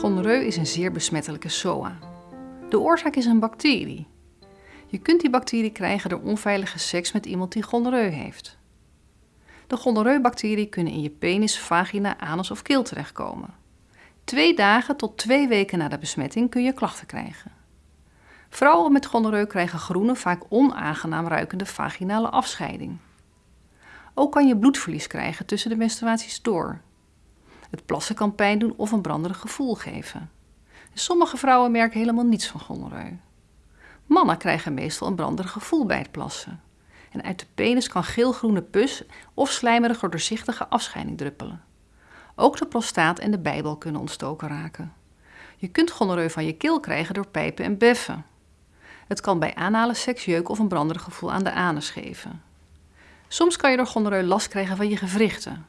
Gonoreu is een zeer besmettelijke SOA. De oorzaak is een bacterie. Je kunt die bacterie krijgen door onveilige seks met iemand die gonoreu heeft. De gonoreubacteriën kunnen in je penis, vagina, anus of keel terechtkomen. Twee dagen tot twee weken na de besmetting kun je klachten krijgen. Vrouwen met gonoreu krijgen groene, vaak onaangenaam ruikende vaginale afscheiding. Ook kan je bloedverlies krijgen tussen de menstruaties door. Het plassen kan pijn doen of een branderig gevoel geven. Sommige vrouwen merken helemaal niets van gonoreu. Mannen krijgen meestal een branderig gevoel bij het plassen. En uit de penis kan geelgroene pus of slijmerige doorzichtige afscheiding druppelen. Ook de prostaat en de bijbel kunnen ontstoken raken. Je kunt gonoreu van je keel krijgen door pijpen en beffen. Het kan bij anale seks jeuk of een branderig gevoel aan de anus geven. Soms kan je door gonoreu last krijgen van je gewrichten.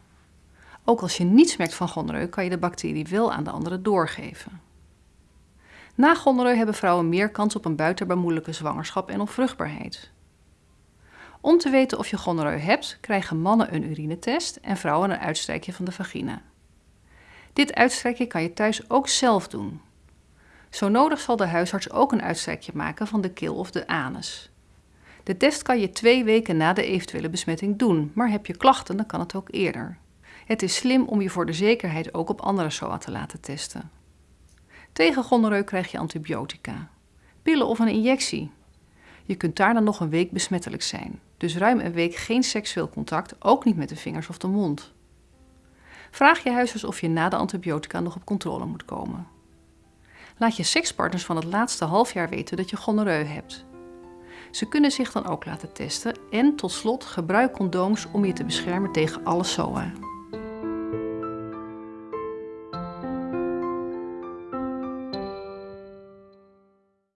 Ook als je niets merkt van gonoreu, kan je de bacterie wel aan de anderen doorgeven. Na gonoreu hebben vrouwen meer kans op een buitenbaarmoedelijke zwangerschap en op vruchtbaarheid. Om te weten of je gonoreu hebt, krijgen mannen een urinetest en vrouwen een uitstrijkje van de vagina. Dit uitstrijkje kan je thuis ook zelf doen. Zo nodig zal de huisarts ook een uitstrijkje maken van de keel of de anus. De test kan je twee weken na de eventuele besmetting doen, maar heb je klachten, dan kan het ook eerder. Het is slim om je voor de zekerheid ook op andere SOA te laten testen. Tegen gonoreu krijg je antibiotica, pillen of een injectie. Je kunt daar dan nog een week besmettelijk zijn, dus ruim een week geen seksueel contact, ook niet met de vingers of de mond. Vraag je huisarts of je na de antibiotica nog op controle moet komen. Laat je sekspartners van het laatste half jaar weten dat je gonoreu hebt. Ze kunnen zich dan ook laten testen en tot slot gebruik condooms om je te beschermen tegen alle SOA.